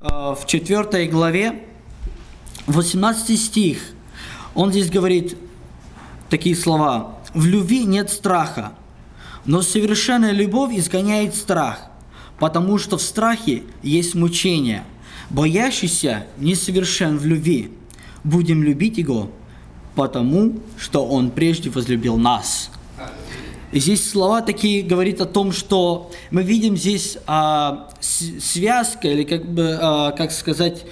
Э, в 4 главе, 18 стих, он здесь говорит такие слова. «В любви нет страха, но совершенная любовь изгоняет страх, потому что в страхе есть мучение. Боящийся несовершен в любви. Будем любить его, потому что он прежде возлюбил нас». Здесь слова такие говорит о том, что мы видим здесь а, связка, или как бы, а, как сказать,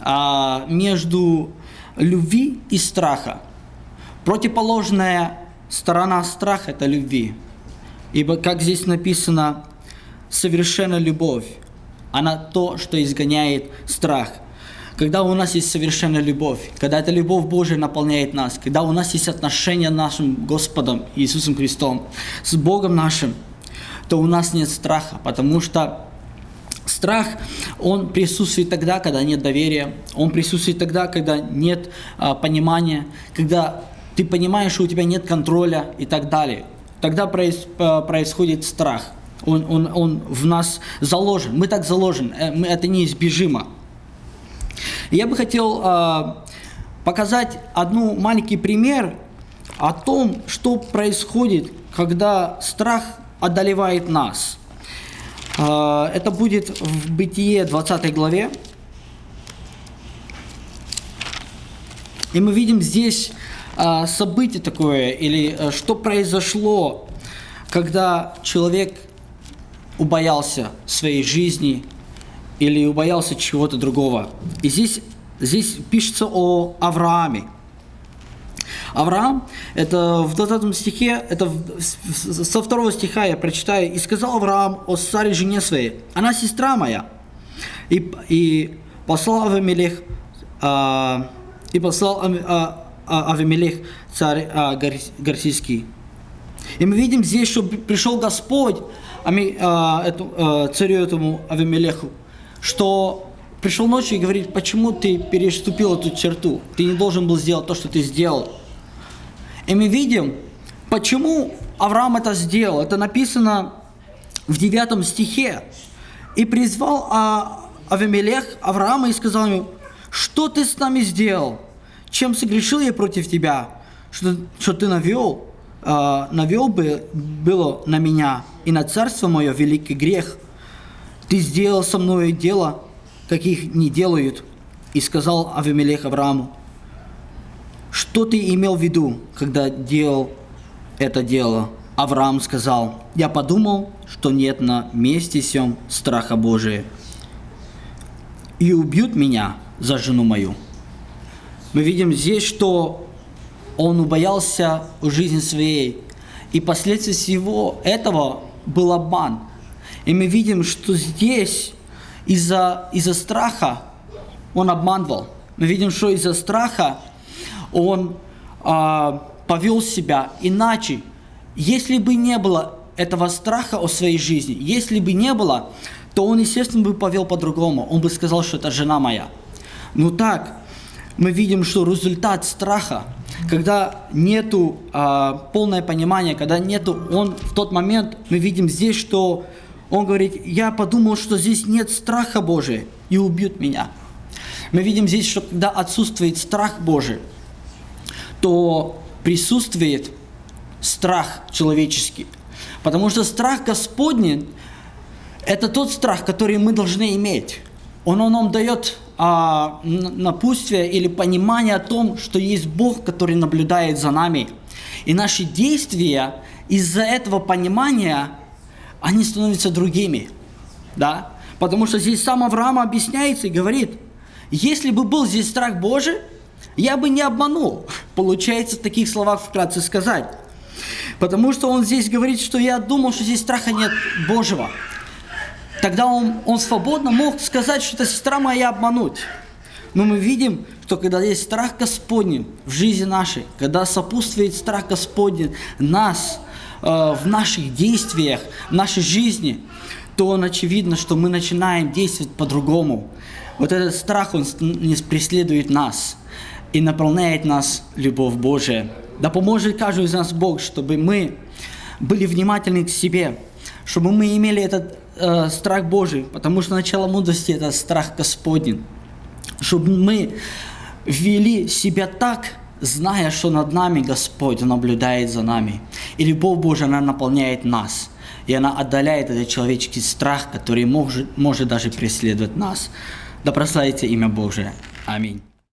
а, между любви и страха. Противоположная сторона страха – это любви. Ибо, как здесь написано, совершенная любовь, она то, что изгоняет страх – когда у нас есть совершенная любовь, когда эта любовь Божия наполняет нас, когда у нас есть отношения с нашим Господом Иисусом Христом, с Богом нашим, то у нас нет страха, потому что Страх, он присутствует тогда, когда нет доверия, он присутствует тогда, когда нет а, понимания, когда ты понимаешь, что у тебя нет контроля и так далее. Тогда проис, а, происходит страх. Он, он, он в нас заложен. Мы так заложены. Э, это неизбежимо. Я бы хотел э, показать одну маленький пример о том, что происходит, когда страх одолевает нас. Э, это будет в Бытие 20 главе. И мы видим здесь э, событие такое, или э, что произошло, когда человек убоялся своей жизни, или убоялся чего-то другого. И здесь, здесь пишется о Аврааме. Авраам, это в 20 стихе, это со второго стиха я прочитаю. «И сказал Авраам о Саре жене своей, она сестра моя». И, и послал Авимелех, а, и послал а, а, Авимелех царь а, Гарсийский. И мы видим здесь, что пришел Господь а, а, царю этому Авимелеху, что пришел ночью и говорит, почему ты переступил эту черту? Ты не должен был сделать то, что ты сделал. И мы видим, почему Авраам это сделал. Это написано в 9 стихе. «И призвал а, Авимелех Авраама и сказал ему, что ты с нами сделал? Чем согрешил я против тебя? Что, что ты навел, а, навел бы, было на меня и на царство мое великий грех – ты сделал со мной дело, каких не делают. И сказал Авимелех Аврааму, что ты имел в виду, когда делал это дело? Авраам сказал, я подумал, что нет на месте сем страха Божия. И убьют меня за жену мою. Мы видим здесь, что он убоялся жизни своей. И последствия всего этого был обман. И мы видим, что здесь из-за из, -за, страха он обманывал. Мы видим, что из-за страха он а, повел себя иначе. Если бы не было этого страха о своей жизни, если бы не было, то он, естественно, бы повел по-другому. Он бы сказал, что это жена моя. Но так, мы видим, что результат страха, когда нету а, полное понимание, когда нету, он в тот момент, мы видим здесь, что он говорит, я подумал, что здесь нет страха Божия, и убьют меня. Мы видим здесь, что когда отсутствует страх Божий, то присутствует страх человеческий. Потому что страх Господний – это тот страх, который мы должны иметь. Он, он нам дает а, напутствие или понимание о том, что есть Бог, который наблюдает за нами. И наши действия из-за этого понимания они становятся другими. Да? Потому что здесь сам Авраам объясняется и говорит, если бы был здесь страх Божий, я бы не обманул. Получается в таких словах вкратце сказать. Потому что он здесь говорит, что я думал, что здесь страха нет Божьего. Тогда он, он свободно мог сказать, что это сестра моя обмануть. Но мы видим, что когда есть страх Господень в жизни нашей, когда сопутствует страх Господень нас – в наших действиях, в нашей жизни, то он очевидно, что мы начинаем действовать по-другому. Вот этот страх, он не преследует нас и наполняет нас любовь Божия. Да поможет каждый из нас Бог, чтобы мы были внимательны к себе, чтобы мы имели этот э, страх Божий, потому что начало мудрости – это страх Господень. Чтобы мы вели себя так, зная, что над нами Господь наблюдает за нами. И любовь Божия, она наполняет нас. И она отдаляет этот человеческий страх, который может, может даже преследовать нас. Да прославится имя Божие. Аминь.